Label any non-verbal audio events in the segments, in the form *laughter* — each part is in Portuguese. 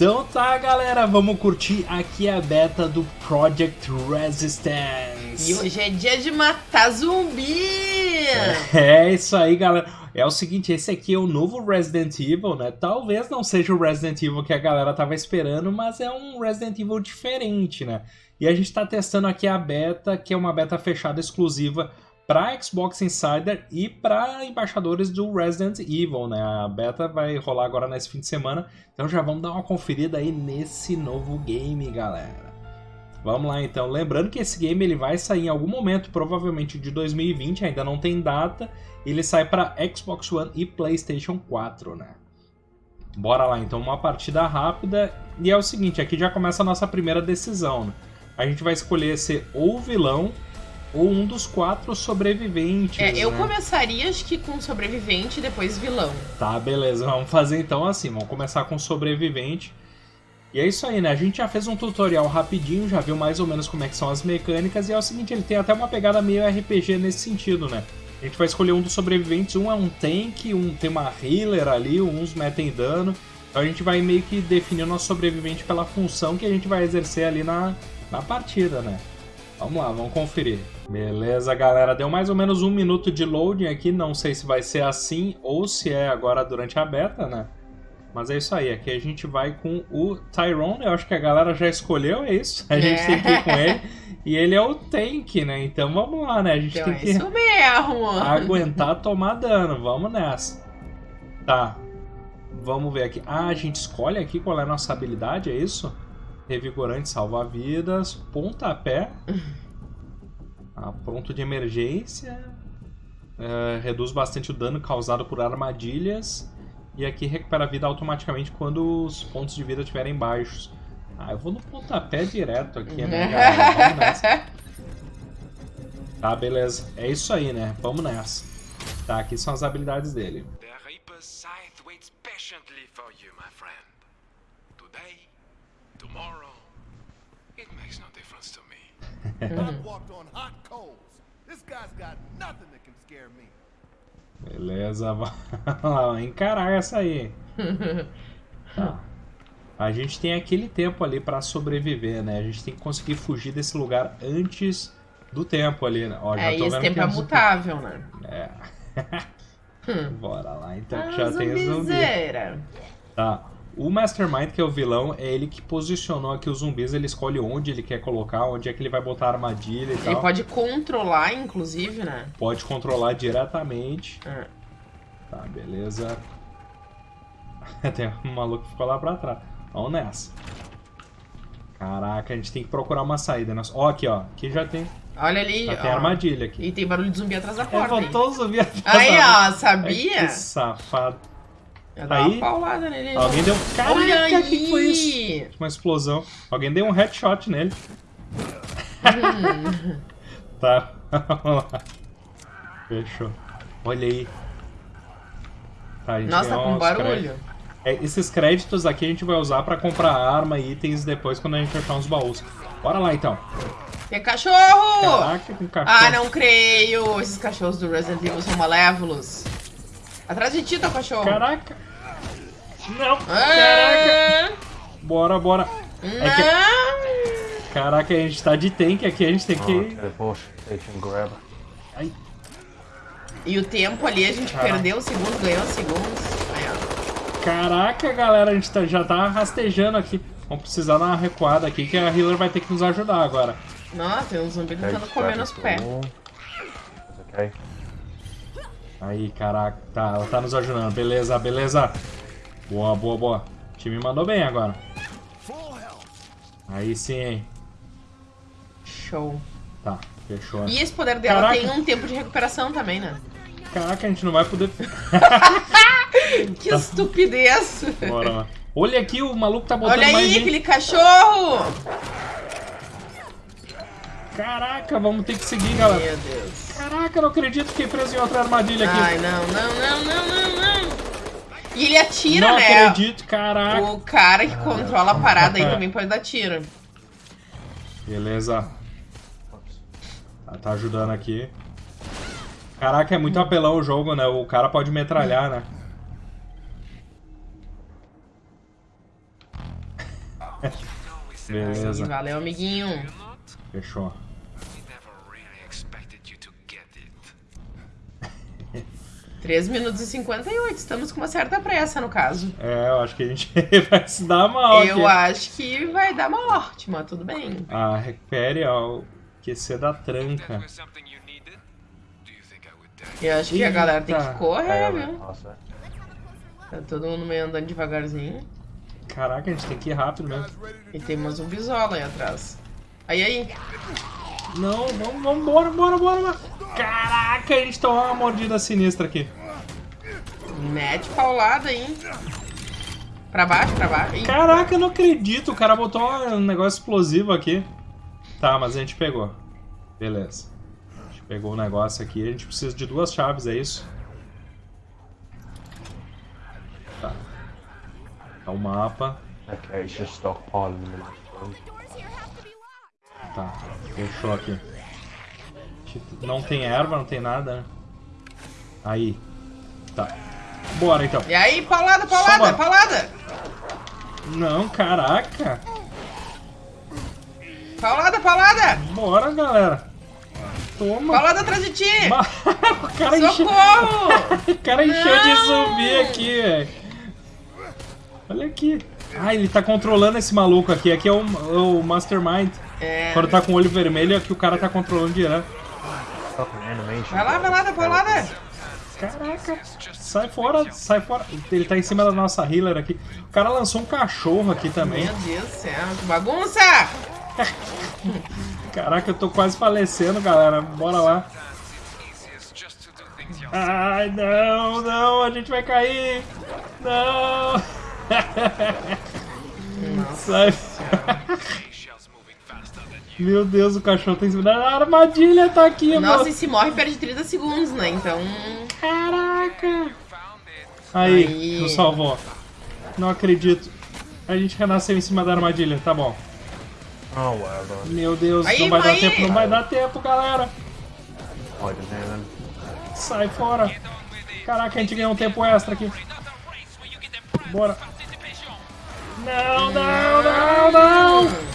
Então tá, galera, vamos curtir aqui a beta do Project Resistance. E hoje é dia de matar zumbi! É isso aí, galera. É o seguinte, esse aqui é o novo Resident Evil, né? Talvez não seja o Resident Evil que a galera tava esperando, mas é um Resident Evil diferente, né? E a gente tá testando aqui a beta, que é uma beta fechada exclusiva para Xbox Insider e para embaixadores do Resident Evil, né? A beta vai rolar agora nesse fim de semana, então já vamos dar uma conferida aí nesse novo game, galera. Vamos lá então, lembrando que esse game ele vai sair em algum momento, provavelmente de 2020, ainda não tem data, ele sai para Xbox One e PlayStation 4, né? Bora lá então, uma partida rápida, e é o seguinte, aqui já começa a nossa primeira decisão, né? A gente vai escolher ser ou vilão ou um dos quatro sobreviventes. É, eu né? começaria acho que com sobrevivente e depois vilão. Tá, beleza. Vamos fazer então assim. Vamos começar com sobrevivente. E é isso aí, né? A gente já fez um tutorial rapidinho, já viu mais ou menos como é que são as mecânicas. E é o seguinte, ele tem até uma pegada meio RPG nesse sentido, né? A gente vai escolher um dos sobreviventes. Um é um tank, um tem uma healer ali, uns metem dano. Então a gente vai meio que definir o nosso sobrevivente pela função que a gente vai exercer ali na, na partida, né? Vamos lá, vamos conferir. Beleza, galera. Deu mais ou menos um minuto de loading aqui. Não sei se vai ser assim ou se é agora durante a beta, né? Mas é isso aí. Aqui a gente vai com o Tyrone. Eu acho que a galera já escolheu, é isso. A gente É. tem que ir com ele. *laughs* E ele é o tank, né? Então vamos lá, né? A gente Então tem é que isso mesmo. *laughs* aguentar tomar dano. Vamos nessa. Tá. Vamos ver aqui. Ah, a gente escolhe aqui qual é a nossa habilidade, é isso? Revigorante, salva-vidas, pontapé. Ah, pronto de emergência. É, reduz bastante o dano causado por armadilhas. E aqui recupera a vida automaticamente quando os pontos de vida estiverem baixos. Ah, eu vou no pontapé direto aqui, né, *laughs* galera? Vamos nessa. Tá, beleza. É isso aí, né? Vamos nessa. Tá, aqui são as habilidades dele. The Reaper's scythe waits patiently for you, my friend. Today, tomorrow, it makes no difference to me. *laughs* I've walked on hot coals. This guy's got nothing that can scare me. Beleza, *laughs* vamos lá, encarar essa aí. Tá. *laughs* A gente tem aquele tempo ali pra sobreviver, né? A gente tem que conseguir fugir desse lugar antes do tempo ali, né? Ó, já É, tô esse vendo tempo que é mutável, né? É. Bora lá, então que Ah, já tem zumbi. Tá. O Mastermind, que é o vilão, é ele que posicionou aqui os zumbis, ele escolhe onde ele quer colocar, onde é que ele vai botar a armadilha e Ele tal. pode controlar, inclusive, né? Pode controlar diretamente. É. Tá, beleza. *laughs* Tem um maluco que ficou lá pra trás. Vamos nessa. Caraca, a gente tem que procurar uma saída. né? Ó, aqui, ó. Aqui já tem, Olha ali, já tem ó. armadilha aqui. E tem barulho de zumbi atrás da porta. hein? Levantou o zumbi atrás Aí, da- ó, sabia? Que safado. Aí- paulada nele. Alguém deu... Caraca, aí! o que que foi isso? Uma explosão. Alguém deu um headshot nele. *laughs* tá, *laughs* vamos lá. Fechou. Olha aí. Tá, a gente Nossa, tá com barulho. créditos. É, esses créditos aqui a gente vai usar pra comprar arma e itens depois quando a gente achar uns baús. Bora lá então. Tem cachorro! Caraca, com cachorro. Ah, não creio! Esses cachorros do Resident Evil são malévolos. Atrás de ti, teu cachorro. Caraca. Não, caraca. Ah, Bora, bora. É que- não. Caraca, a gente tá de tank aqui, a gente tem que... Teleportation grab. Ai, E o tempo ali, a gente Caraca. perdeu segundos, ganhou segundos. Caraca, galera, a gente tá- já tá rastejando aqui. Vamos precisar dar uma recuada aqui que a healer vai ter que nos ajudar agora. Nossa, tem um zumbi tentando comer nos pés. Okay. Aí, caraca, tá, ela tá nos ajudando. Beleza, beleza. Boa, boa, boa. O time mandou bem agora. Aí sim, hein. Show. Tá, fechou. né? E esse poder dela Caraca. tem um tempo de recuperação também, né? Caraca, a gente não vai poder... *laughs* Que estupidez! Bora lá. Olha aqui, o maluco tá botando Olha mais aí, gente. aquele cachorro! Caraca, vamos ter que seguir, galera. Meu Deus. Caraca, eu não acredito que fiquei preso em outra armadilha aqui. Ai, não, não, não, não, não. E ele atira, não né? acredito, caraca. O cara que controla a parada aí também pode dar tiro. Beleza. Tá, ajudando aqui. Caraca, é muito apelão o jogo, né? O cara pode metralhar, né? Beleza, Valeu, amiguinho. fechou. 3 minutos e 58. Estamos com uma certa pressa, no caso. É, eu acho que a gente *laughs* vai se dar mal Eu aqui. acho que vai dar morte, mas tudo bem. Ah, recupere ó, o QC da tranca. Eu acho que a galera tem que Eita. correr, I viu? that. Tá todo mundo meio andando devagarzinho. Caraca, a gente tem que ir rápido mesmo. E tem uma zumbizola aí atrás. Aí, aí. Não, vamos, vamos, bora, bora, bora, bora. Caraca, a gente tomou uma mordida sinistra aqui. Mete paulada aí. Pra baixo, pra baixo. Ih, Caraca, eu não acredito. O cara botou um negócio explosivo aqui. Tá, mas a gente pegou. Beleza. A gente pegou o negócio aqui. A gente precisa de duas chaves, é isso? Tá. Tá o mapa. Okay, it's just stockpiling room. Tá, fechou aqui. Não tem erva, não tem nada, né? Aí. Tá. Bora então. E aí, paulada, bora. paulada. Não, caraca. Paulada, paulada. Bora, galera. Toma. Paulada atrás de ti. *laughs* o cara encheu, Socorro. *laughs* o cara encheu de Não! zumbi aqui, velho. Olha aqui. Ah, ele tá controlando esse maluco aqui. Aqui é o, o Mastermind. É. Quando tá com o olho vermelho, aqui o cara tá controlando direto. Fucking animation. Vai lá, vai lá, dá paulada. Caraca, sai fora, sai fora. Ele tá em cima da nossa healer aqui. O cara lançou um cachorro aqui também. Meu Deus do céu, que bagunça. *laughs* Caraca, eu tô quase falecendo, galera. Bora lá. Ai, não, não, a gente vai cair. Não. *laughs* Sai. *laughs* Meu Deus, o cachorro tá em cima da armadilha, tá aqui, Nossa, mano. e se morre perde 30 segundos, né? Então. Caraca. Aí, Aí. nos salvou. Não acredito. A gente renasceu em cima da armadilha, tá bom. Oh, well done. Meu Deus, Aí, não vai dar tempo, não vai dar tempo, galera. There then. Sai fora. Caraca, a gente ganhou um tempo extra aqui. Bora. Não, não, não, não.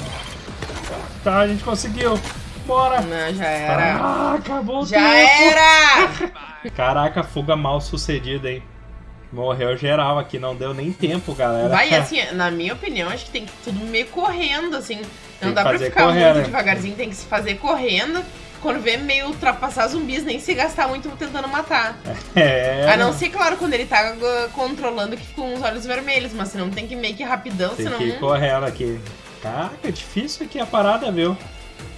Tá, a gente conseguiu. Bora. Não, já era. Ah, acabou o Já tempo. era! Caraca, fuga mal sucedida, hein. Morreu geral aqui, não deu nem tempo, galera. Vai, *laughs* assim, na minha opinião, acho que tem que tudo meio correndo, assim. Tem Não dá pra ficar muito né? devagarzinho, tem que se fazer correndo. Quando vê meio ultrapassar zumbis, nem se gastar muito tentando matar. *laughs* É. A não ser, claro, quando ele tá uh, controlando que ficam uns olhos vermelhos, mas senão tem que meio que rapidão, Tem senão. que ir correndo aqui. Caraca, difícil aqui a parada, viu?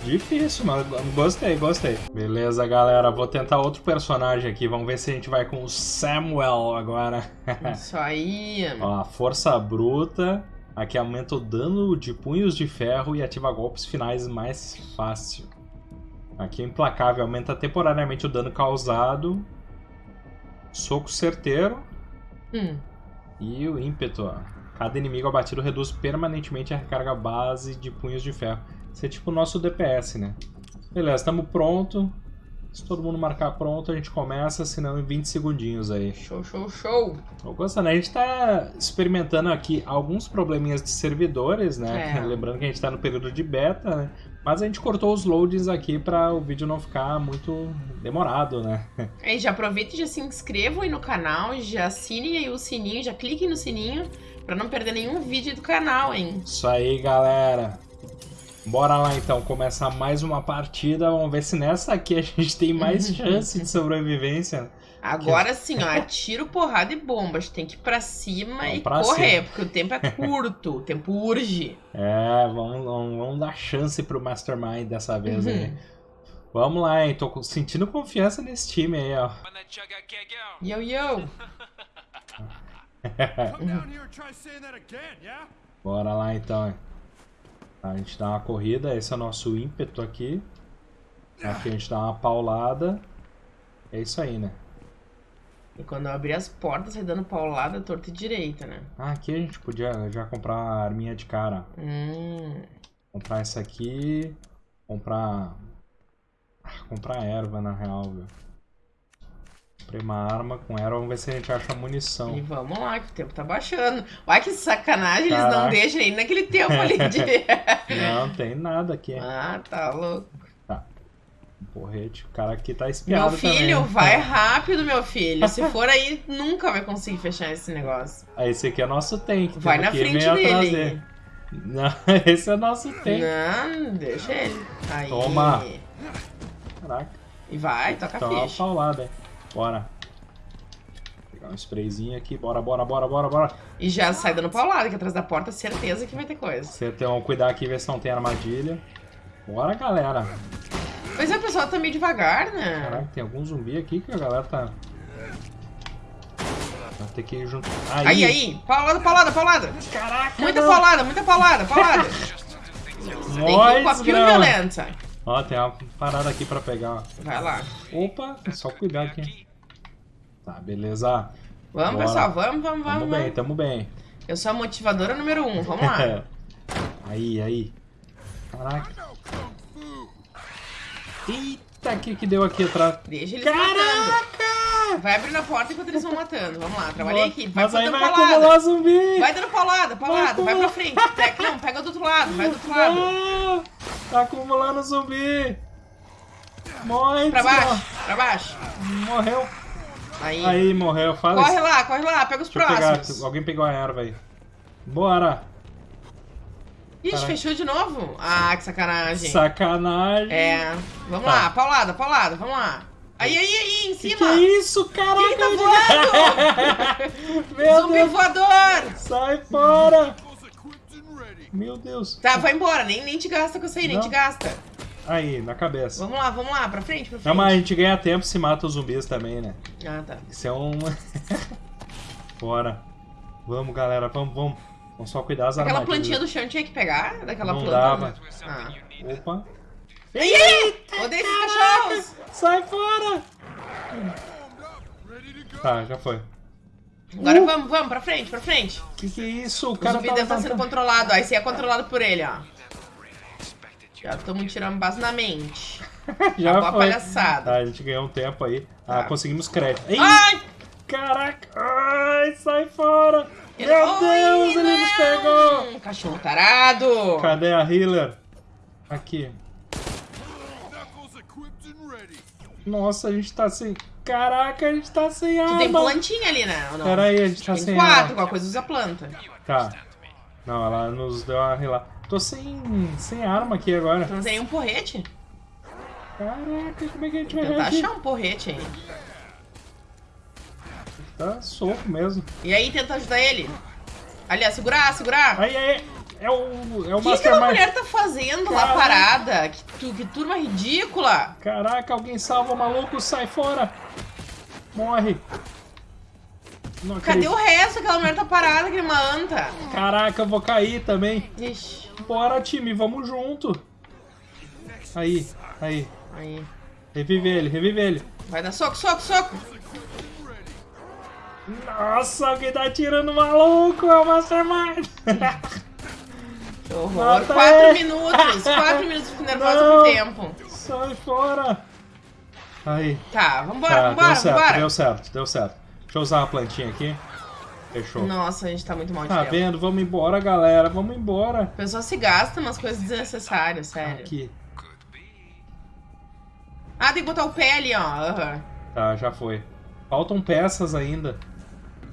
Difícil, mas gostei, gostei. Beleza, galera. Vou tentar outro personagem aqui. Vamos ver se a gente vai com o Samuel agora. *laughs* Isso aí. Ó, força bruta. Aqui aumenta o dano de punhos de ferro e ativa golpes finais mais fácil. Aqui o implacável aumenta temporariamente o dano causado. Soco certeiro. Hum. E o ímpeto. ó. Cada inimigo abatido reduz permanentemente a recarga base de punhos de ferro. Isso é tipo o nosso DPS, né? Beleza, estamos pronto. Se todo mundo marcar pronto, a gente começa, senão em 20 segundinhos aí. Show, show, show. Tô gostando, a gente tá experimentando aqui alguns probleminhas de servidores, né? É. *laughs* Lembrando que a gente tá no período de beta, né? Mas a gente cortou os loadings aqui para o vídeo não ficar muito demorado, né? *laughs* Aí já aproveita e já se inscrevam aí no canal, já assinem aí o sininho, já cliquem no sininho pra não perder nenhum vídeo do canal, hein? Isso aí, galera. Bora lá então, começar mais uma partida. Vamos ver se nessa aqui a gente tem mais *laughs* chance de sobrevivência. Agora sim, ó, atira porrada e bomba. A gente tem que ir pra cima Vamos e pra correr, cima. porque o tempo é curto, o tempo urge. É, vamos, vamos, vamos dar chance pro Mastermind dessa vez Uhum. aí. Vamos lá, hein? Tô sentindo confiança nesse time aí, ó. Yo, yo. *laughs* Bora lá então. A gente dá uma corrida, esse é o nosso ímpeto aqui. Aqui a gente dá uma paulada. É isso aí, né? E quando eu abrir as portas, sai dando paulada torta e direita, né? Ah, aqui a gente podia já comprar uma arminha de cara. Hum. Comprar essa aqui. Comprar. Ah, comprar erva na real, viu? Comprei uma arma com ela, vamos ver se a gente acha munição. E vamos lá, que o tempo tá baixando. Olha que sacanagem, eles Caraca. não deixam nem naquele tempo ali *laughs* de. Não, tem nada aqui. ah, tá louco. Porrete, o cara aqui tá espiado Meu filho, também. vai *laughs* rápido, meu filho. Se *laughs* for aí, nunca vai conseguir fechar esse negócio. Ah, esse aqui é nosso tank. Vai na frente dele. Não, esse é nosso tank. Não, deixa ele. Aí. Toma. Caraca, E vai, toca tá a ficha. paulada, hein. Bora. Pegar um sprayzinho aqui, bora, bora, bora, bora, bora. E já sai dando paulada, que atrás da porta, certeza que vai ter coisa. Você tem um cuidar aqui, ver se não tem armadilha. Bora, galera. Pois é, o pessoal tá meio devagar, né? Caraca, tem algum zumbi aqui que a galera tá... Vai ter que ir junto. Aí, aí, paulada, paulada, paulada. Caraca, Muita não. paulada, muita paulada, paulada. Tem que ir com a Nós, violenta. Ó, tem uma parada aqui pra pegar. ó. Vai lá. Opa, é só cuidar aqui. Tá, beleza. Vamos, Bora. pessoal, vamos, vamos, Tamo vamos. bem, vamos. tamo bem. Eu sou a motivadora número um, vamos lá. *laughs* aí, aí. Caraca. Eita, o que que deu aqui atrás? Deixa eles matando. Caraca! Vai abrindo a porta enquanto eles vão matando. Vamos lá, trabalhei aqui. Vai Mas aí dando vai paulada. acumular zumbi. Vai dando paulada, paulada. Vai, Vai pra frente. Não, pega do outro lado, vai do outro lado. Tá acumulando zumbi. Morre, Pra baixo, pra baixo. Morreu. Aí. Aí, morreu. Fala Corre isso. lá, corre lá, pega os Deixa eu pegar. próximos. Alguém pegou a erva aí. Bora. Ixi, Caraca. fechou de novo? Ah, que sacanagem. Sacanagem. É. Vamos Tá. lá, paulada, paulada, vamos lá. Aí, aí, aí, em Que cima. que é isso, caraca? Quem tá voando? *laughs* Meu Zumbi Deus. voador! Sai fora. Meu Deus. Tá, vai embora, nem, nem te gasta com isso aí, nem te gasta. Aí, na cabeça. Vamos lá, vamos lá, pra frente, pra frente. Não, mas a gente ganha tempo se mata os zumbis também, né? Ah, tá. Isso é um... *laughs* Bora. Vamos, galera. Vamos, vamos. Vamos só cuidar das Aquela armadilhas. plantinha do chão tinha que pegar, daquela Não planta. dava. Ah. Opa. Ai! Odeio esses cachorros! Sai fora. Tá, já foi. Agora vamos, vamos, pra frente, pra frente. Que que é isso? O O cara zumbi tá deve estar sendo controlado, ó. Esse é controlado por ele, ó. Já estamos tirando base na mente. *laughs* Já Acabou a foi. palhaçada. Tá, a gente ganhou um tempo aí. Ah, Tá. conseguimos crédito. Ai! caraca. Ai, sai fora. Ele- Meu Ai, Deus, ele nos não! pegou. Cachorro tarado! Cadê a healer? Aqui. Nossa, a gente tá sem... Caraca, a gente tá sem Tu tem arma. plantinha ali, né? Ou não? Pera aí, a gente tá Tem sem quatro, arma. qualquer coisa usa planta. Tá. Não, ela nos deu uma relá. Tô sem, sem arma aqui agora. Tu não tem nenhum porrete? Caraca, como é que a gente vai Tentar reagir? achar um porrete aí. Tá soco mesmo. E aí, tenta ajudar ele. Ali, segurar, segurar. Aí, aí, é o, é o O que Mastermind. mulher tá fazendo lá Caraca. parada? Que, tu- que turma ridícula. Caraca, alguém salva o maluco, sai fora. Morre. Não Cadê acredito. o resto? Aquela mulher tá parada, que uma anta. Caraca, eu vou cair também. Ixi, Bora, time, vamos junto. Aí, aí. aí. Revive ele, revive ele. Vai dar soco, soco, soco. Nossa, alguém tá atirando o maluco, é o Mastermind. *laughs* Que horror. Mata Quatro ele. minutos. Quatro *laughs* minutos, fico nervosa Não. com o tempo. sai fora. Aí. Tá, vambora, Tá, vambora, deu certo, vambora. deu certo, deu certo. Deixa eu usar uma plantinha aqui. Fechou. Nossa, a gente tá muito mal de Tá tempo. vendo? Vamos embora, galera. Vamos embora. A pessoa se gasta umas coisas desnecessárias, sério. Aqui. Ah, tem que botar o pé ali, ó. Aham. Tá, já foi. Faltam peças ainda.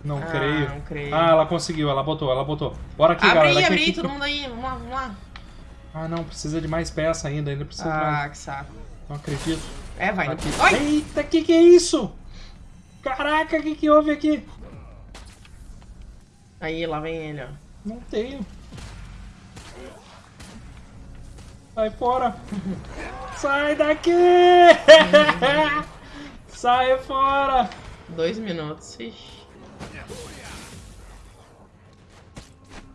Não Ah, creio. não creio. Ah, ela conseguiu, ela botou, ela botou. Bora aqui, abre galera. aqui, aí, todo mundo aí. Vamos lá, vamos lá. Ah, não, precisa de mais peça ainda, ainda precisa de mais. Ah, que saco. Não acredito. É, vai. Aqui. Ai! Eita, que que é isso? Caraca, que que houve aqui? Aí, lá vem ele, ó. Não tenho. Sai fora. *laughs* Sai daqui! *laughs* Sai fora! Dois minutos. Ixi.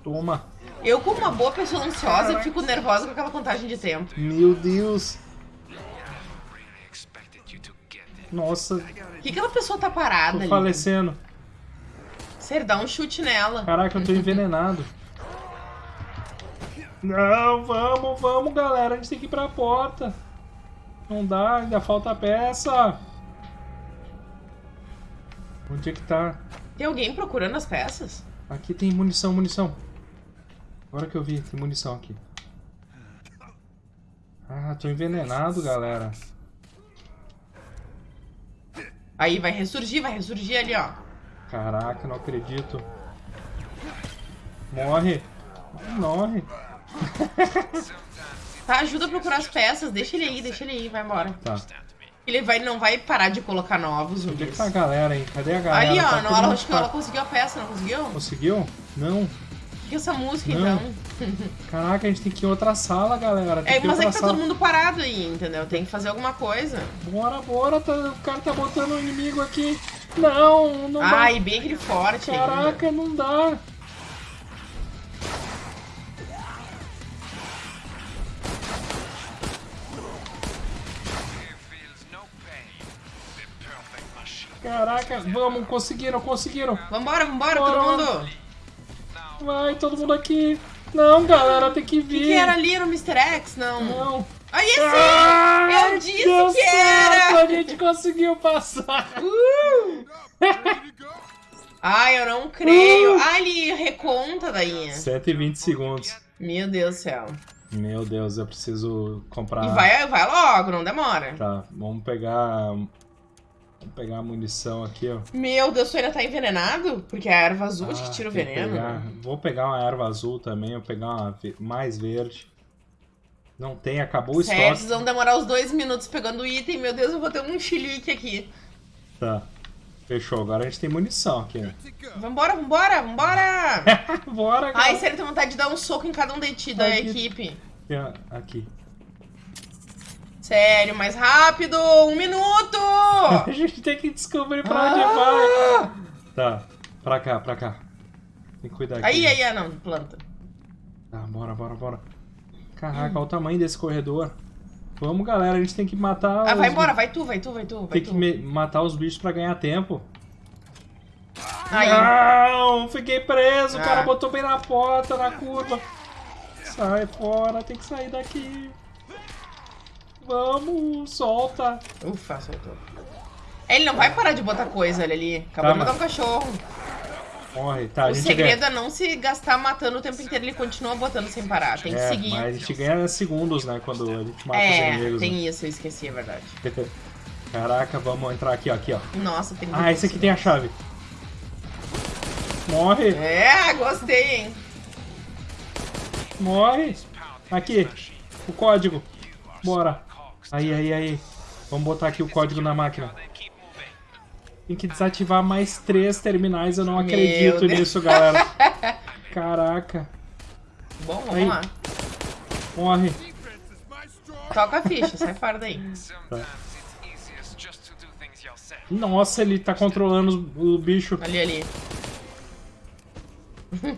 Toma. Eu, como uma boa pessoa ansiosa, fico nervosa com aquela contagem de tempo. Meu Deus. Nossa, Por que aquela pessoa tá parada tô ali? falecendo. Sério, dá um chute nela. Caraca, eu tô envenenado. Não, vamos, vamos, galera. A gente tem que ir pra porta. Não dá, ainda falta peça. Onde é que tá? Tem alguém procurando as peças? Aqui tem munição, munição. Agora que eu vi, tem munição aqui. Ah, tô envenenado, galera. Aí vai ressurgir, vai ressurgir ali, ó. Caraca, não acredito. Morre. Morre. *laughs* Tá, ajuda a procurar as peças. Deixa ele aí, deixa ele aí, vai embora. Tá. Ele vai, não vai parar de colocar novos Onde é que tá a galera, hein? Cadê a galera? Ali, ó, Tá mundo acho que ela conseguiu a peça, não conseguiu? Conseguiu? Não. É essa música, Não. então? Caraca, a gente tem que ir em outra sala, galera. Tem É, mas é que tá sala. todo mundo parado aí, entendeu? Tem que fazer alguma coisa. Bora, bora. tá- o cara tá botando um inimigo aqui. Não, não dá. Ai, bem aquele forte ainda. Caraca, não dá. Caraca, vamos, conseguiram, conseguiram. Vambora, vambora, Bora. todo mundo. Vai, todo mundo aqui. Não, galera, tem que O vir. que, que era ali? Era o Mr. X? Não. Não. Aí sim! Ai, Eu disse que certo, era! A gente conseguiu passar. Uh! Ai, eu não creio. Ai, ele reconta daí. 7 e 20 segundos. Meu Deus do céu. Meu Deus, eu preciso comprar. E vai, vai logo, não demora. Tá, vamos pegar. Vamos pegar a munição aqui, ó. Meu Deus, tu ainda tá envenenado? Porque é a erva azul que Ah, tira o que veneno. pegar- Vou pegar uma erva azul também, vou pegar uma mais verde. Não tem, acabou o Sério, estoque. vocês vão demorar os dois minutos pegando o item. Meu Deus, eu vou ter um chilique aqui. Tá. Fechou, agora a gente tem munição aqui. né? Vambora, vambora, vambora! *laughs* Bora, Ai, cara. sério, tem vontade de dar um soco em cada um de ti da Aqui. equipe. Aqui. Sério, mais rápido! Um minuto! *laughs* A gente tem que descobrir pra onde Ah! vai. Tá, pra cá, pra cá. Tem que cuidar aqui. Aí, aí, ah, não, planta. Tá, bora, bora, bora. Caraca, olha o tamanho desse corredor. Vamos, galera, a gente tem que matar Ah, vai embora, vai tu, vai tu, vai tu, vai Tem que tu. me- matar os bichos pra ganhar tempo. Aí, Não, fiquei preso. O cara Ah. botou bem na porta, na curva. Sai fora, tem que sair daqui. Vamos, solta. ufa, soltou. Ele não vai parar de botar coisa, olha ali. Acabou Tá, de botar mas- um cachorro. Morre, tá, a o gente segredo ganha. é não se gastar matando o tempo inteiro, ele continua botando sem parar. Tem que É, seguir. mas a gente ganha segundos, né, quando a gente mata os É, inimigos. tem isso, eu esqueci, é verdade. né? Caraca, vamos entrar aqui, ó, aqui, ó. Nossa, tem Ah, esse aqui tem a chave. Morre, É, gostei, hein? morre. Aqui, o código. Bora. Aí, aí, aí. Vamos botar aqui o código na máquina. Tem que desativar mais três terminais, eu não acredito nisso, galera. *laughs* Caraca. Bom, vamos Aí. lá. Morre. Toca a ficha, sai fora daí. Yourself. Nossa, ele tá controlando o bicho. Ali, ali.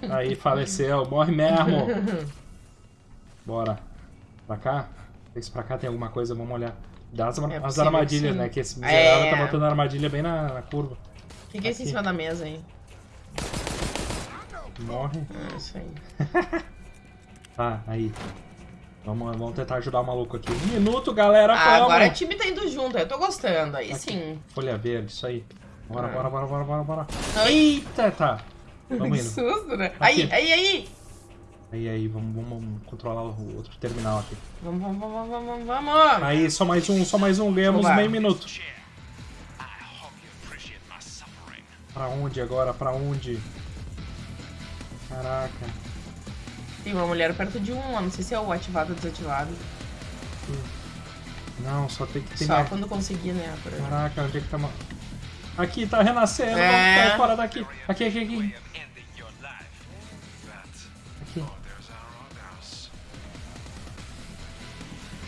Aí, faleceu. Morre mesmo. *laughs* Bora. Pra cá? Vê se pra cá tem alguma coisa, vamos olhar. Dá as, É as armadilhas, que né? Que esse miserável É. tá botando a armadilha bem na, na curva. O que, que é esse em Aqui. cima da mesa aí? Morre. Ah, isso aí. *laughs* Tá, aí. Vamos, vamos tentar ajudar o maluco aqui. Um minuto, galera, Ah, vamos! agora o time tá indo junto, eu tô gostando, aí sim. Folha verde, isso aí. Bora, Ah. bora, bora, bora, bora, bora. Eita, tá. Vamos *laughs* que indo. susto, né? Aqui. Aí, aí, aí! Aí, aí, vamos, vamos controlar o outro terminal aqui. Vamos, vamos, vamos, vamos, vamos! Aí, só mais um, só mais um. Ganhamos meio minuto. Pra onde agora? Pra onde? Caraca. Tem uma mulher perto de um, não sei se é o ativado ou desativado. Não, só tem que ter Só mais. quando conseguir, né? Caraca, onde é que tá... Aqui, tá renascendo. É. Vamos fora daqui. Aqui, aqui, aqui.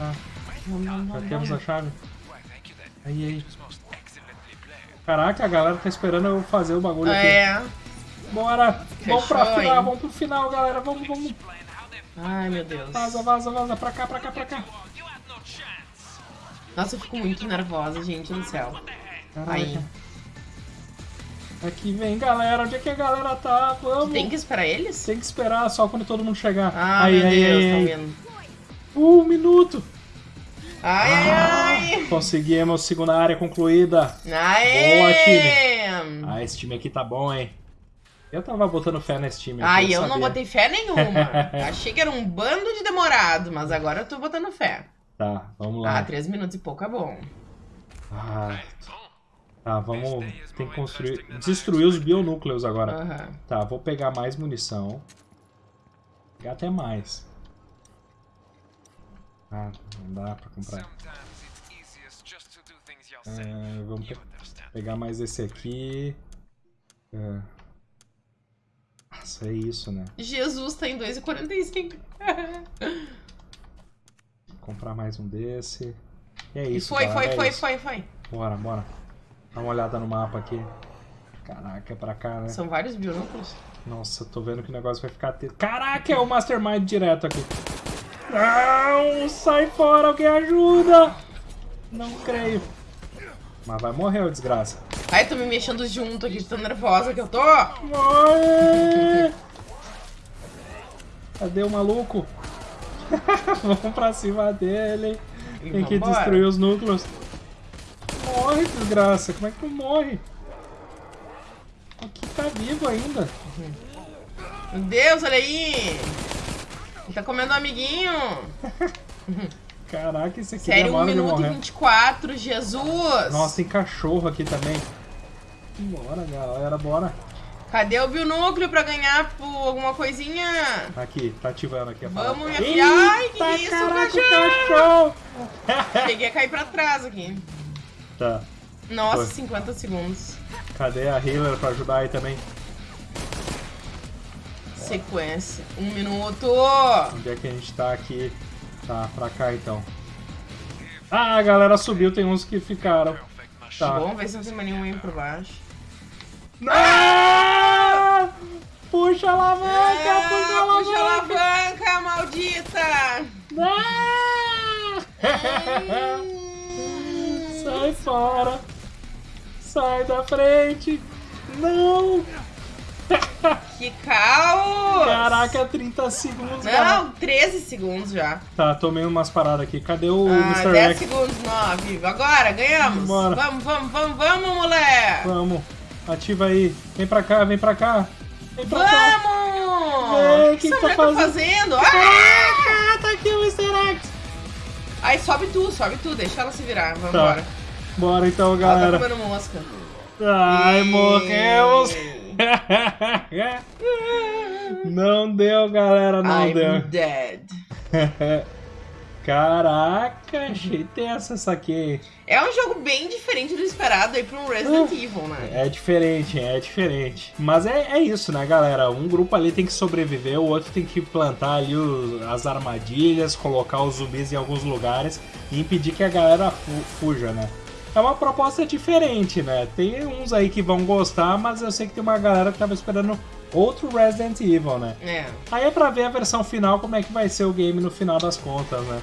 Tá. Já temos a chave. Aí, aí. Caraca, a galera tá esperando eu fazer o bagulho aqui. É. Bora! vamos pra final, hein? vamos pro final, galera. Vamos, vamos. Ai, meu Deus. Vaza, vaza, vaza. Pra cá, pra cá, pra cá. Nossa, eu fico muito nervosa, gente do céu. Caraca. Aí. Aqui vem, galera. Onde é que a galera tá? Vamos. Tem que esperar eles? Tem que esperar só quando todo mundo chegar. Ah, aí, meu aí, Deus, aí, tão aí. vendo. Um minuto. Ai, ai, ai. Conseguimos segunda área concluída. Aê! Boa, time. Ah, esse time aqui tá bom, hein? Eu tava botando fé nesse time. aqui, Ai, eu não botei fé nenhuma. *laughs* Achei que era um bando de demorado, mas agora eu tô botando fé. Tá, vamos Ah, lá. três minutos e pouco é bom. Ah, Bom, tá, vamos. Tem que construir. Destruir os bionúcleos agora. Aham. Tá, vou pegar mais munição. Pegar até mais. Ah, não dá pra comprar. Ah, vamos pe- pegar mais esse aqui. Ah. Nossa, é isso, né? Jesus tá em 2,45. Comprar mais um desse. E é isso, foi, galera, foi, é foi, isso. foi, foi. Bora, bora. Dá uma olhada no mapa aqui. Caraca, é pra cá, né? São vários bionúcleos. Nossa, tô vendo que o negócio vai ficar... Te... Caraca, é o Mastermind direto aqui. Não, sai fora, alguém ajuda. Não creio. Mas vai morrer, ô desgraça. Ai, tô me mexendo junto aqui, de tão nervosa que eu tô. Morre! Cadê o maluco? *laughs* Vamos pra cima dele. E Tem que vambora. destruir os núcleos. Morre, desgraça. Como é que tu morre? Aqui tá vivo ainda. Meu Deus, olha aí. Tá comendo um amiguinho. *laughs* Caraca, esse aqui Sério, 1 demora de minuto e morrer. 24, Jesus. Nossa, tem cachorro aqui também. Bora, galera, bora. Cadê o binúcleo pra ganhar por alguma coisinha? Aqui, tá ativando aqui a parada. Vamos, minha filha. Ai, que isso, caraca, cachorro. cachorro! *laughs* Cheguei a cair pra trás aqui. Tá, Nossa, Foi. 50 segundos. cadê a healer pra ajudar aí também? Sequência. Um minuto. Onde é que a gente tá aqui? Tá, pra cá então. Ah, a galera subiu, tem uns que ficaram. Tá. Vamos ver se não tem mais nenhum aí por baixo. Ah! Puxa a alavanca, Ah, puxa a puxa a alavanca! alavanca, maldita! Ah! *laughs* Sai fora! Sai da frente! Não! *laughs* Que caos! Caraca, 30 segundos, cara. Não, 13 segundos já. Tá, tomei umas paradas aqui. Cadê o Ah, Mr. 10 X? segundos, 9. Agora, ganhamos. Bora. Vamos, vamos, vamos, vamos, moleque. Vamos, ativa aí. Vem pra cá, vem pra cá. Vem pra cá. Vamos! Ei, o que, que que tá tá fazendo? Ah! Ah, tá aqui o Mr. X. Aí sobe tu, sobe tu, deixa ela se virar. Vamos Tá. embora. Bora então, Ela tá galera. comendo mosca. Ai, Ei. morremos. *laughs* Não deu, galera, não I'm deu. dead. *laughs* Caraca, achei tenso essa aqui. É um jogo bem diferente do esperado aí pra um Resident Evil, né? É diferente, é diferente. Mas é, é isso, né, galera? Um grupo ali tem que sobreviver, o outro tem que plantar ali o- as armadilhas, colocar os zumbis em alguns lugares e impedir que a galera fu- fuja, né? É uma proposta diferente, né? Tem uns aí que vão gostar, mas eu sei que tem uma galera que tava esperando outro Resident Evil, né? É. Aí é pra ver a versão final, como é que vai ser o game no final das contas, né?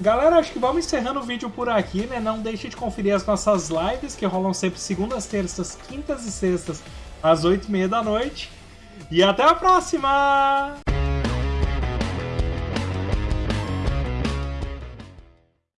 Galera, acho que vamos encerrando o vídeo por aqui, né? Não deixe de conferir as nossas lives, que rolam sempre segundas, terças, quintas e sextas, às oito e meia da noite. E até a próxima!